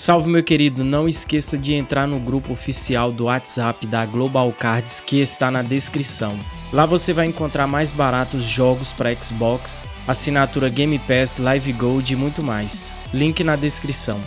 Salve meu querido, não esqueça de entrar no grupo oficial do WhatsApp da Global Cards que está na descrição. Lá você vai encontrar mais baratos jogos para Xbox, assinatura Game Pass, Live Gold e muito mais. Link na descrição.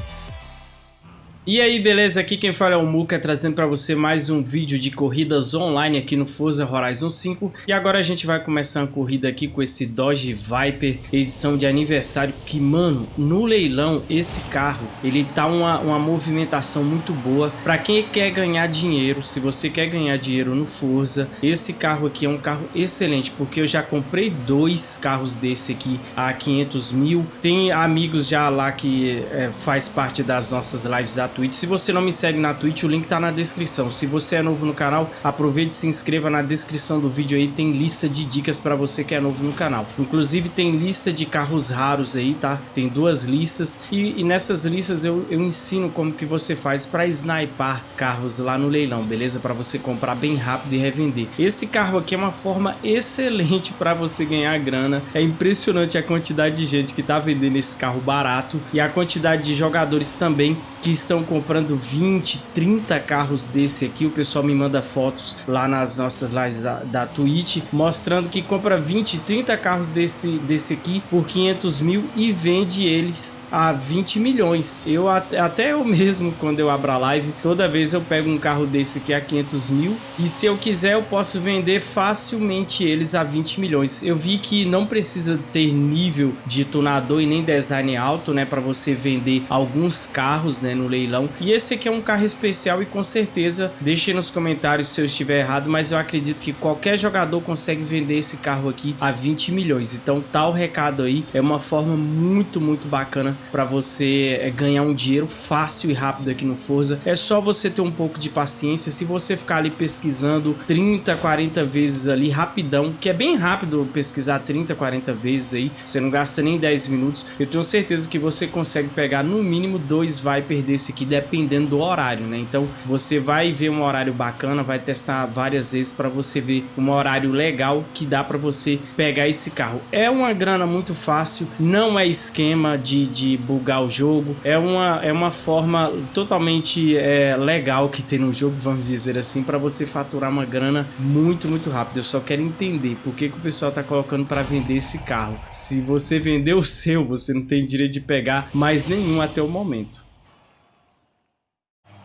E aí, beleza? Aqui quem fala é o Muka, trazendo para você mais um vídeo de corridas online aqui no Forza Horizon 5. E agora a gente vai começar uma corrida aqui com esse Dodge Viper, edição de aniversário, que, mano, no leilão, esse carro, ele tá uma, uma movimentação muito boa. Para quem quer ganhar dinheiro, se você quer ganhar dinheiro no Forza, esse carro aqui é um carro excelente, porque eu já comprei dois carros desse aqui a 500 mil. Tem amigos já lá que é, faz parte das nossas lives da Twitch. Se você não me segue na Twitch, o link tá na descrição. Se você é novo no canal, aproveite e se inscreva na descrição do vídeo aí. Tem lista de dicas para você que é novo no canal. Inclusive tem lista de carros raros aí, tá? Tem duas listas e, e nessas listas eu, eu ensino como que você faz para sniper carros lá no leilão, beleza? Para você comprar bem rápido e revender. Esse carro aqui é uma forma excelente para você ganhar grana. É impressionante a quantidade de gente que tá vendendo esse carro barato e a quantidade de jogadores também que estão comprando 20, 30 carros desse aqui. O pessoal me manda fotos lá nas nossas lives da, da Twitch, mostrando que compra 20, 30 carros desse, desse aqui por 500 mil e vende eles a 20 milhões. Eu até eu mesmo, quando eu abro a live, toda vez eu pego um carro desse aqui a 500 mil e se eu quiser eu posso vender facilmente eles a 20 milhões. Eu vi que não precisa ter nível de tunador e nem design alto, né, para você vender alguns carros, né, no leilão. E esse aqui é um carro especial e com certeza deixe nos comentários se eu estiver errado, mas eu acredito que qualquer jogador consegue vender esse carro aqui a 20 milhões. Então tá o recado aí, é uma forma muito, muito bacana para você é, ganhar um dinheiro fácil e rápido aqui no Forza. É só você ter um pouco de paciência, se você ficar ali pesquisando 30, 40 vezes ali rapidão, que é bem rápido pesquisar 30, 40 vezes aí, você não gasta nem 10 minutos, eu tenho certeza que você consegue pegar no mínimo dois Viper desse aqui dependendo do horário, né? Então você vai ver um horário bacana, vai testar várias vezes para você ver um horário legal que dá para você pegar esse carro. É uma grana muito fácil, não é esquema de, de bugar o jogo, é uma, é uma forma totalmente é, legal que tem no jogo, vamos dizer assim, para você faturar uma grana muito, muito rápido. Eu só quero entender por que, que o pessoal tá colocando para vender esse carro. Se você vender o seu, você não tem direito de pegar mais nenhum até o momento.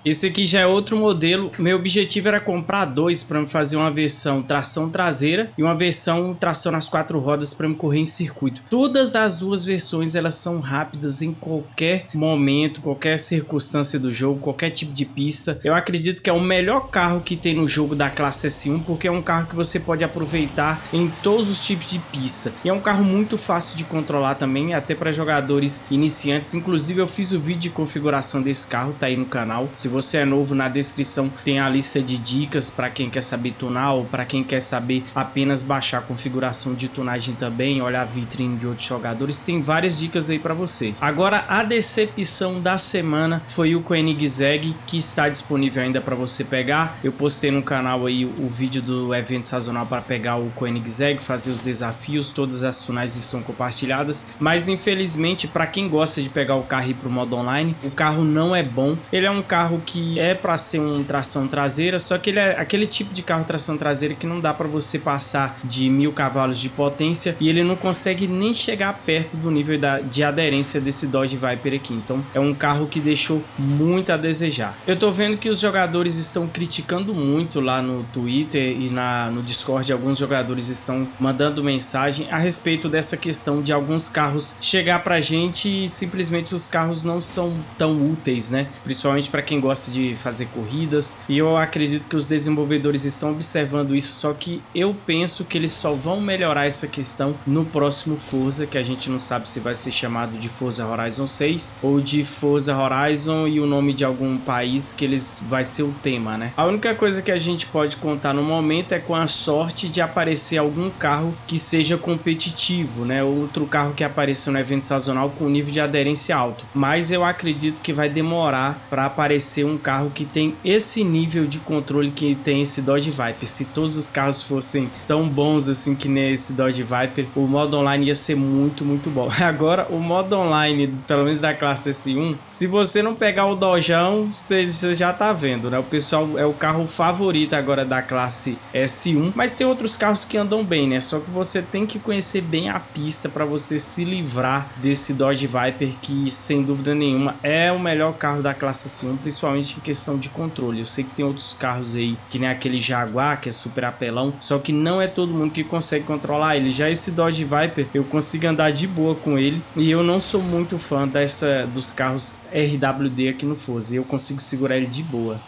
Esse aqui já é outro modelo. Meu objetivo era comprar dois para me fazer uma versão tração traseira e uma versão tração nas quatro rodas para me correr em circuito. Todas as duas versões elas são rápidas em qualquer momento, qualquer circunstância do jogo, qualquer tipo de pista. Eu acredito que é o melhor carro que tem no jogo da classe S1 porque é um carro que você pode aproveitar em todos os tipos de pista. E é um carro muito fácil de controlar também, até para jogadores iniciantes. Inclusive eu fiz o vídeo de configuração desse carro, tá aí no canal. Se você é novo, na descrição tem a lista de dicas para quem quer saber tunar ou para quem quer saber apenas baixar a configuração de tunagem também, olhar a vitrine de outros jogadores, tem várias dicas aí para você. Agora, a decepção da semana foi o Koenigsegg, que está disponível ainda para você pegar. Eu postei no canal aí o vídeo do evento sazonal para pegar o Koenigsegg, fazer os desafios, todas as tunais estão compartilhadas, mas infelizmente para quem gosta de pegar o carro e ir pro modo online, o carro não é bom. Ele é um carro que é para ser um tração traseira, só que ele é aquele tipo de carro tração traseira que não dá para você passar de mil cavalos de potência e ele não consegue nem chegar perto do nível da, de aderência desse Dodge Viper aqui. Então é um carro que deixou muito a desejar. Eu tô vendo que os jogadores estão criticando muito lá no Twitter e na, no Discord. Alguns jogadores estão mandando mensagem a respeito dessa questão de alguns carros chegar pra gente e simplesmente os carros não são tão úteis, né? Principalmente para quem gosta de fazer corridas e eu acredito que os desenvolvedores estão observando isso, só que eu penso que eles só vão melhorar essa questão no próximo Forza, que a gente não sabe se vai ser chamado de Forza Horizon 6 ou de Forza Horizon e o nome de algum país que eles vai ser o tema, né? A única coisa que a gente pode contar no momento é com a sorte de aparecer algum carro que seja competitivo, né? Outro carro que apareceu no evento sazonal com nível de aderência alto, mas eu acredito que vai demorar para aparecer ser um carro que tem esse nível de controle que tem esse Dodge Viper. Se todos os carros fossem tão bons assim que nem esse Dodge Viper, o modo online ia ser muito, muito bom. Agora, o modo online, pelo menos da classe S1, se você não pegar o Dojão, você, já tá vendo, né? O pessoal é o carro favorito agora da classe S1, mas tem outros carros que andam bem, né? Só que você tem que conhecer bem a pista para você se livrar desse Dodge Viper que, sem dúvida nenhuma, é o melhor carro da classe S1, principalmente em questão de controle. Eu sei que tem outros carros aí, que nem aquele Jaguar, que é super apelão, só que não é todo mundo que consegue controlar ele. Já esse Dodge Viper, eu consigo andar de boa com ele e eu não sou muito fã dessa dos carros RWD aqui no Forza. Eu consigo segurar ele de boa.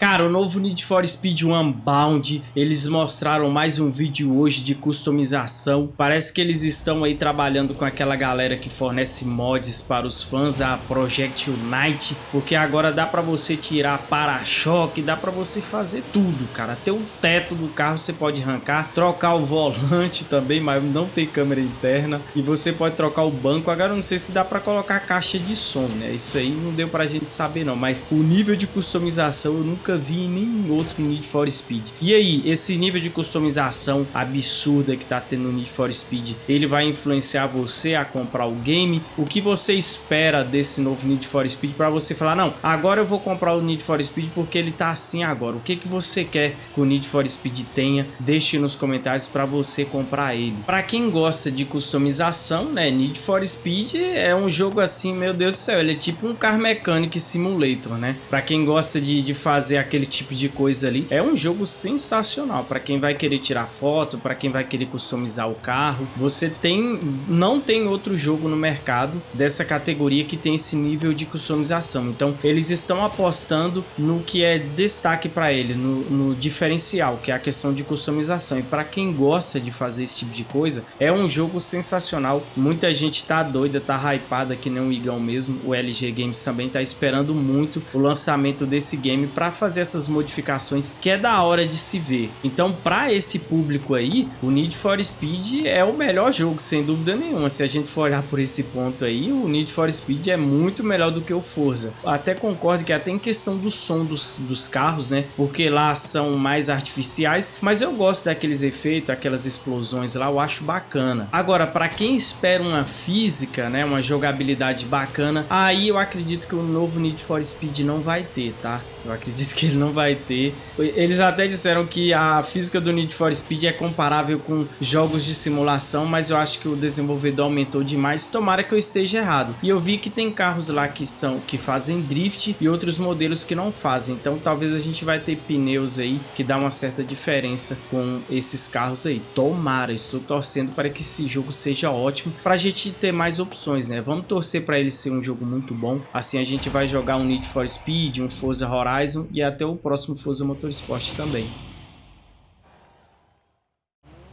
Cara, o novo Need for Speed Unbound, eles mostraram mais um vídeo hoje de customização. Parece que eles estão aí trabalhando com aquela galera que fornece mods para os fãs, a Project Unite, porque agora dá para você tirar para-choque, dá para você fazer tudo, cara. Até o teto do carro você pode arrancar, trocar o volante também, mas não tem câmera interna, e você pode trocar o banco. Agora não sei se dá para colocar caixa de som, né? Isso aí não deu pra gente saber não, mas o nível de customização eu nunca vi em nenhum outro Need for Speed. E aí, esse nível de customização absurda que tá tendo no Need for Speed, ele vai influenciar você a comprar o game? O que você espera desse novo Need for Speed para você falar, não, agora eu vou comprar o Need for Speed porque ele tá assim agora. O que, que você quer que o Need for Speed tenha? Deixe nos comentários para você comprar ele. Para quem gosta de customização, né, Need for Speed é um jogo assim, meu Deus do céu, ele é tipo um car mechanic simulator, né? Para quem gosta de, de fazer aquele tipo de coisa ali. É um jogo sensacional para quem vai querer tirar foto, para quem vai querer customizar o carro. Você tem, não tem outro jogo no mercado dessa categoria que tem esse nível de customização. Então eles estão apostando no que é destaque para ele, no, no diferencial, que é a questão de customização. E para quem gosta de fazer esse tipo de coisa, é um jogo sensacional. Muita gente tá doida, tá hypada que nem o Igão mesmo. O LG Games também tá esperando muito o lançamento desse game para fazer essas modificações que é da hora de se ver. Então, para esse público aí, o Need for Speed é o melhor jogo, sem dúvida nenhuma. Se a gente for olhar por esse ponto aí, o Need for Speed é muito melhor do que o Forza. Até concordo que até em questão do som dos, dos carros, né? Porque lá são mais artificiais, mas eu gosto daqueles efeitos, aquelas explosões lá, eu acho bacana. Agora, para quem espera uma física, né, uma jogabilidade bacana, aí eu acredito que o novo Need for Speed não vai ter, tá? Eu acredito que ele não vai ter. Eles até disseram que a física do Need for Speed é comparável com jogos de simulação, mas eu acho que o desenvolvedor aumentou demais. Tomara que eu esteja errado. E eu vi que tem carros lá que são que fazem drift e outros modelos que não fazem. Então talvez a gente vai ter pneus aí que dá uma certa diferença com esses carros aí. Tomara, estou torcendo para que esse jogo seja ótimo para a gente ter mais opções, né? Vamos torcer para ele ser um jogo muito bom. Assim a gente vai jogar um Need for Speed, um Forza Horizon e até o próximo Forza Motorsport também.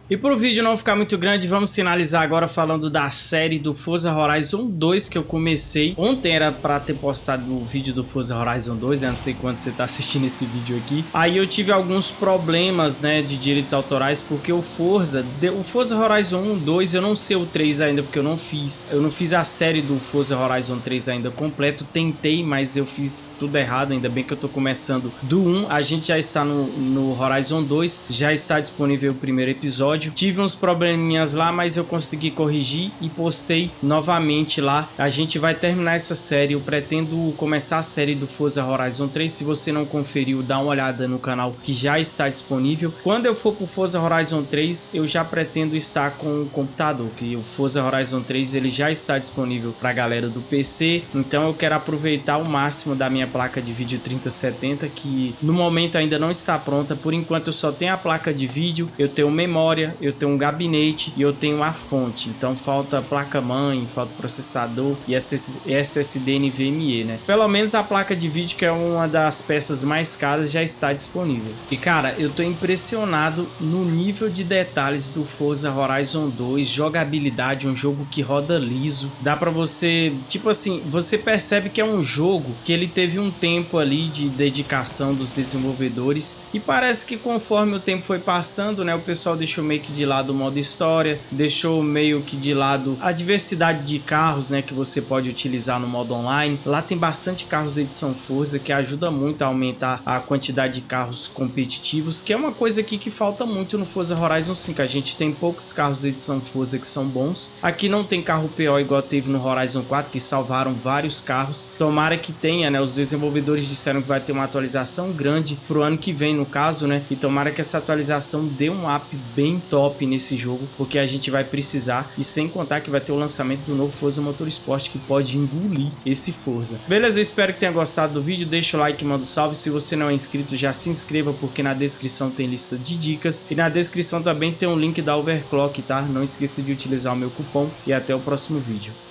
E para o vídeo não ficar muito grande, vamos finalizar agora falando da série do Forza Horizon 2 que eu comecei. Ontem era para ter postado o vídeo do Forza Horizon 2, né? Não sei quando você está assistindo esse vídeo aqui. Aí eu tive alguns problemas, né, de direitos autorais porque o Forza, o Forza Horizon 1, 2, eu não sei o 3 ainda porque eu não fiz. Eu não fiz a série do Forza Horizon 3 ainda completo. Tentei, mas eu fiz tudo errado, ainda bem que eu tô começando do 1. A gente já está no, no Horizon 2, já está disponível o primeiro episódio episódio. Tive uns probleminhas lá, mas eu consegui corrigir e postei novamente lá. A gente vai terminar essa série. Eu pretendo começar a série do Forza Horizon 3. Se você não conferiu, dá uma olhada no canal que já está disponível. Quando eu for pro Forza Horizon 3, eu já pretendo estar com o computador, que o Forza Horizon 3 ele já está disponível para a galera do PC. Então eu quero aproveitar o máximo da minha placa de vídeo 3070, que no momento ainda não está pronta. Por enquanto eu só tenho a placa de vídeo, eu tenho memória, memória, eu tenho um gabinete e eu tenho a fonte. Então falta placa-mãe, falta processador e SSD NVMe, né? Pelo menos a placa de vídeo, que é uma das peças mais caras, já está disponível. E cara, eu tô impressionado no nível de detalhes do Forza Horizon 2, jogabilidade, um jogo que roda liso. Dá para você, tipo assim, você percebe que é um jogo que ele teve um tempo ali de dedicação dos desenvolvedores e parece que conforme o tempo foi passando, né, o pessoal deixou meio meio que de lado o modo história, deixou meio que de lado a diversidade de carros, né, que você pode utilizar no modo online. Lá tem bastante carros edição Forza que ajuda muito a aumentar a quantidade de carros competitivos, que é uma coisa aqui que falta muito no Forza Horizon 5. A gente tem poucos carros edição Forza que são bons. Aqui não tem carro PO igual teve no Horizon 4, que salvaram vários carros. Tomara que tenha, né? Os desenvolvedores disseram que vai ter uma atualização grande pro ano que vem, no caso, né? E tomara que essa atualização dê um up bem top nesse jogo, porque a gente vai precisar. E sem contar que vai ter o lançamento do novo Forza Motorsport, que pode engolir esse Forza. Beleza? Eu espero que tenha gostado do vídeo. Deixa o like, manda um salve. Se você não é inscrito, já se inscreva, porque na descrição tem lista de dicas. E na descrição também tem um link da Overclock, tá? Não esqueça de utilizar o meu cupom. E até o próximo vídeo.